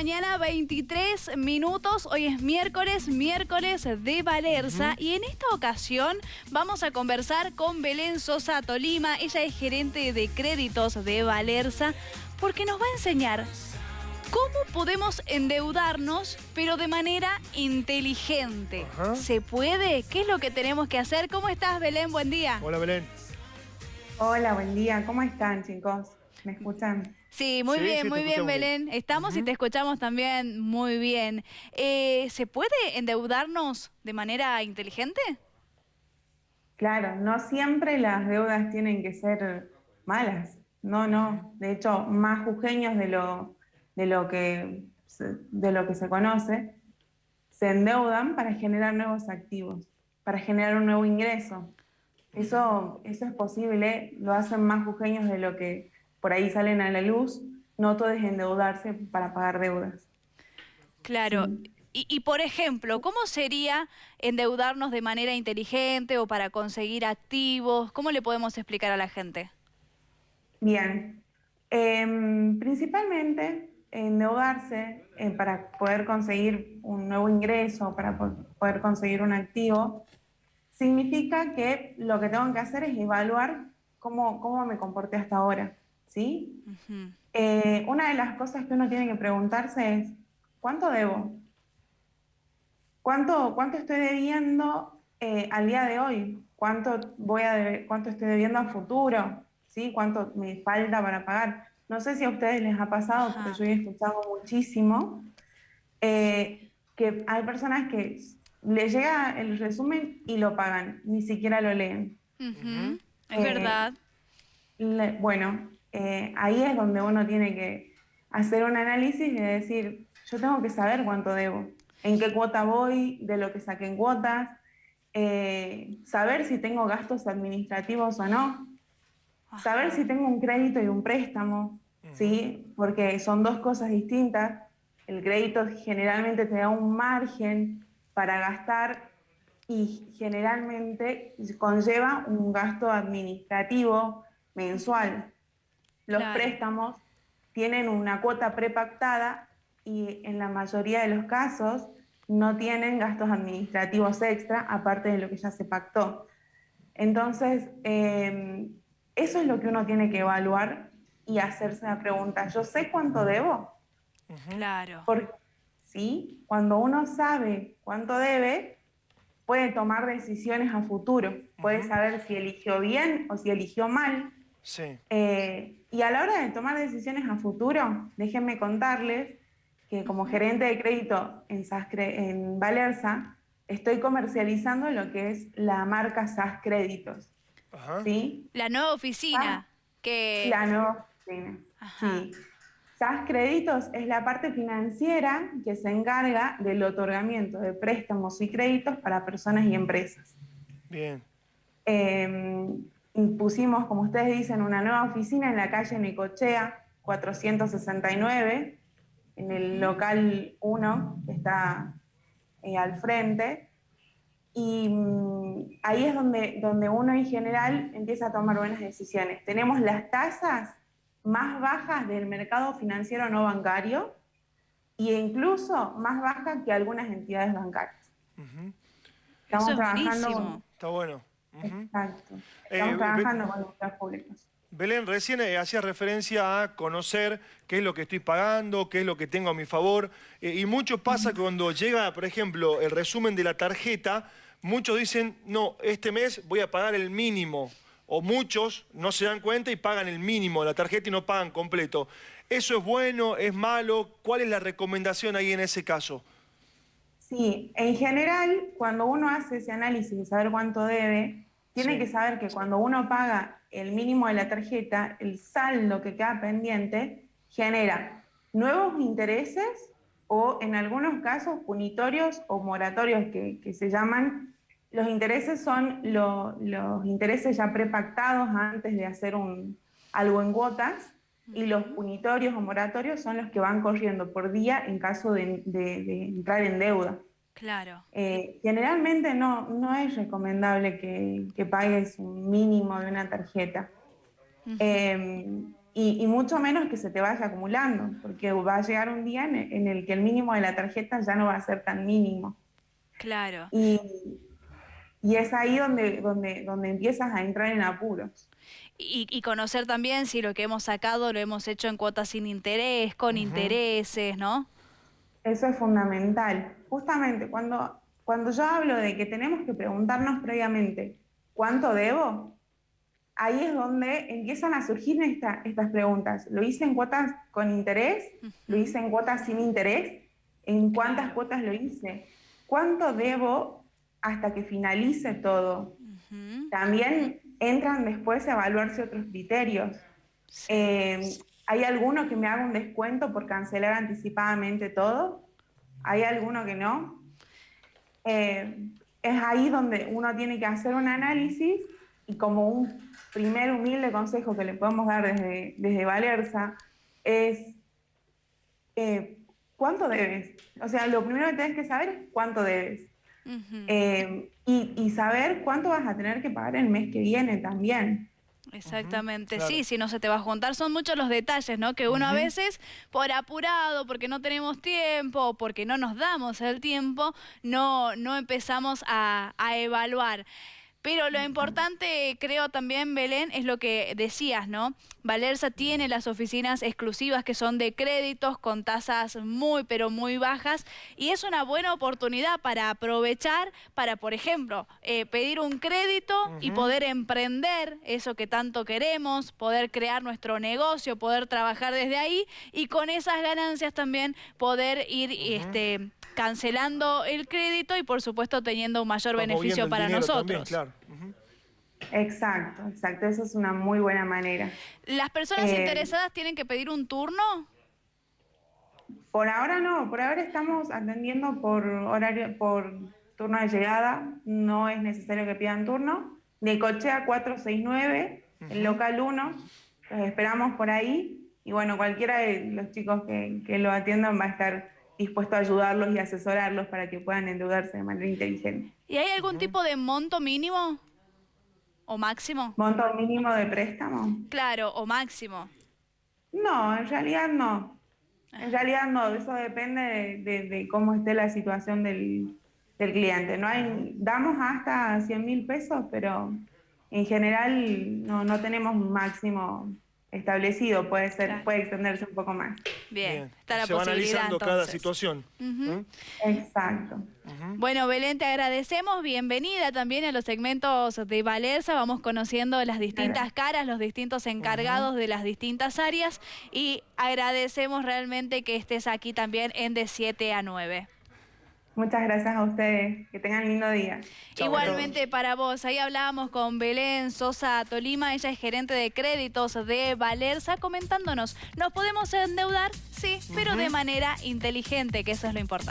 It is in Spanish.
mañana, 23 minutos. Hoy es miércoles, miércoles de Valerza. Y en esta ocasión vamos a conversar con Belén Sosa Tolima. Ella es gerente de créditos de Valerza, porque nos va a enseñar cómo podemos endeudarnos, pero de manera inteligente. ¿Se puede? ¿Qué es lo que tenemos que hacer? ¿Cómo estás, Belén? Buen día. Hola, Belén. Hola, buen día. ¿Cómo están, chicos? ¿Me escuchan? Sí, muy bien, muy bien, Belén. Estamos y te escuchamos también muy bien. Eh, ¿Se puede endeudarnos de manera inteligente? Claro, no siempre las deudas tienen que ser malas. No, no. De hecho, más jujeños de lo, de lo, que, de lo que se conoce, se endeudan para generar nuevos activos, para generar un nuevo ingreso. Eso, eso es posible, lo hacen más jujeños de lo que por ahí salen a la luz, no todo es endeudarse para pagar deudas. Claro. Y, por ejemplo, ¿cómo sería endeudarnos de manera inteligente o para conseguir activos? ¿Cómo le podemos explicar a la gente? Bien. Em, principalmente endeudarse eh, para poder conseguir un nuevo ingreso, para poder conseguir un activo, significa que lo que tengo que hacer es evaluar cómo, cómo me comporté hasta ahora. ¿sí? Eh, una de las cosas que uno tiene que preguntarse es, ¿cuánto debo? ¿Cuánto, cuánto estoy debiendo eh, al día de hoy? ¿Cuánto, voy a ¿Cuánto estoy debiendo a futuro? ¿Sí? ¿Cuánto me falta para pagar? No sé si a ustedes les ha pasado, porque yo he escuchado muchísimo, eh, que hay personas que les llega el resumen y lo pagan, ni siquiera lo leen. Es verdad. bueno, eh, ahí es donde uno tiene que hacer un análisis y decir, yo tengo que saber cuánto debo, en qué cuota voy, de lo que saqué en cuotas, eh, saber si tengo gastos administrativos o no, saber si tengo un crédito y un préstamo, ¿sí? porque son dos cosas distintas. El crédito generalmente te da un margen para gastar y generalmente conlleva un gasto administrativo mensual. Los préstamos tienen una cuota prepactada y en la mayoría de los casos no tienen gastos administrativos extra, aparte de lo que ya se pactó. Entonces, em, eso es lo que uno tiene que evaluar y hacerse la pregunta, ¿yo sé cuánto debo? Claro. Porque, sí, cuando uno sabe cuánto debe, puede tomar decisiones a futuro, puede saber si eligió bien o si eligió mal, Sí. Eh, y a la hora de tomar decisiones a futuro, déjenme contarles que como gerente de crédito en, en Valerza, estoy comercializando lo que es la marca SAS Créditos. ¿sí? La nueva oficina. que... La nueva oficina, sí. SAS Créditos es la parte financiera que se encarga del otorgamiento de préstamos y créditos para personas y empresas. Bien. Eh, pusimos, como ustedes dicen, una nueva oficina en la calle Necochea 469, en el local 1, que está eh, al frente. Y mm, ahí es donde, donde uno en general empieza a tomar buenas decisiones. Tenemos las tasas más bajas del mercado financiero no bancario e incluso más bajas que algunas entidades bancarias. Estamos trabajando... Está bueno. Exacto. Eh, Estamos trabajando con los públicos. Belén, recién eh, hacía referencia a conocer qué es lo que estoy pagando, qué es lo que tengo a mi favor. Eh, y mucho pasa cuando llega, por ejemplo, el resumen de la tarjeta, muchos dicen, no, este mes voy a pagar el mínimo. O muchos no se dan cuenta y pagan el mínimo de la tarjeta y no pagan completo. ¿Eso es bueno, es malo? ¿Cuál es la recomendación ahí en ese caso? Sí, en general, cuando uno hace ese análisis de saber cuánto debe, tiene que saber que cuando uno paga el mínimo de la tarjeta, el saldo que queda pendiente genera nuevos intereses o en algunos casos punitorios o moratorios que, se llaman. Los intereses son los intereses ya prepactados antes de hacer un, algo en cuotas y los punitorios o moratorios son los que van corriendo por día en caso de, entrar en deuda. Claro. Eh, generalmente no, no es recomendable que, pagues un mínimo de una tarjeta. Em, y, mucho menos que se te vaya acumulando, porque va a llegar un día en, el que el mínimo de la tarjeta ya no va a ser tan mínimo. Claro. Y, y es ahí donde, donde, donde empiezas a entrar en apuros. Y, conocer también si lo que hemos sacado lo hemos hecho en cuotas sin interés, con intereses, ¿no? Eso es fundamental. Justamente cuando, cuando yo hablo de que tenemos que preguntarnos previamente, ¿cuánto debo? ahí es donde empiezan a surgir estas preguntas. ¿Lo hice en cuotas con interés? ¿Lo hice en cuotas sin interés? ¿En cuántas cuotas lo hice? ¿Cuánto debo hasta que finalice todo? También entran después a evaluarse otros criterios. Eh, ¿Hay alguno que me haga un descuento por cancelar anticipadamente todo? ¿Hay alguno que no? Eh, es ahí donde uno tiene que hacer un análisis y como un primer humilde consejo que le podemos dar desde, desde Valerza es eh, cuánto debes. O sea, lo primero que tienes que saber es cuánto debes. Eh, y, saber cuánto vas a tener que pagar el mes que viene también. Exactamente, sí, si no se te va a juntar, son muchos los detalles, ¿no? Que uno a veces, por apurado, porque no tenemos tiempo, porque no nos damos el tiempo, no, no empezamos a, a evaluar. Pero lo importante, creo también, Belén, es lo que decías, ¿no? Valerza tiene las oficinas exclusivas que son de créditos con tasas muy, pero muy bajas y es una buena oportunidad para aprovechar, para, por ejemplo, eh, pedir un crédito y poder emprender eso que tanto queremos, poder crear nuestro negocio, poder trabajar desde ahí y con esas ganancias también poder ir este, cancelando el crédito y por supuesto teniendo un mayor beneficio para nosotros. claro. Exacto, exacto, eso es una muy buena manera. ¿Las personas eh, interesadas tienen que pedir un turno? Por ahora no, por ahora estamos atendiendo por horario, por turno de llegada, no es necesario que pidan turno. De Cochea 469, el local 1, los esperamos por ahí y bueno, cualquiera de los chicos que, que lo atiendan va a estar dispuesto a ayudarlos y asesorarlos para que puedan endeudarse de manera inteligente. ¿Y hay algún tipo de monto mínimo o máximo? ¿Monto mínimo de préstamo? Claro, o máximo. No, en realidad no. En ah. realidad no, eso depende de, cómo esté la situación del, del, cliente. No hay, damos hasta 100 mil pesos, pero en general no, no tenemos un máximo establecido, puede ser, puede extenderse un poco más. Bien, está la Se va analizando cada situación. ¿Mm? Exacto. Bueno, Belén, te agradecemos. Bienvenida también a los segmentos de Valerza. Vamos conociendo las distintas caras, los distintos encargados de las distintas áreas y agradecemos realmente que estés aquí también en de 7 a 9. Muchas gracias a ustedes. Que tengan lindo día. Igualmente para vos. Ahí hablábamos con Belén Sosa Tolima. Ella es gerente de créditos de Valerza comentándonos. ¿Nos podemos endeudar? Sí, pero de manera inteligente, que eso es lo importante.